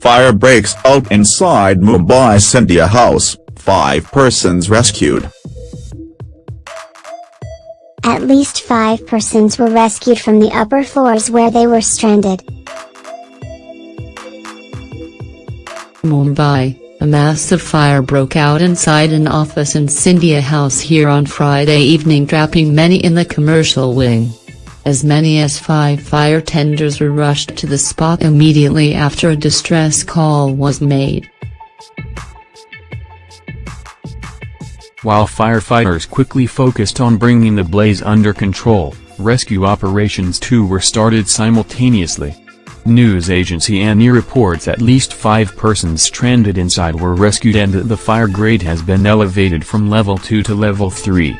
fire breaks out inside Mumbai Scindia House, five persons rescued. At least five persons were rescued from the upper floors where they were stranded. Mumbai, a massive fire broke out inside an office in Scindia House here on Friday evening trapping many in the commercial wing. As many as five fire tenders were rushed to the spot immediately after a distress call was made. While firefighters quickly focused on bringing the blaze under control, rescue operations too were started simultaneously. News agency ANI reports at least five persons stranded inside were rescued and that the fire grade has been elevated from level 2 to level 3.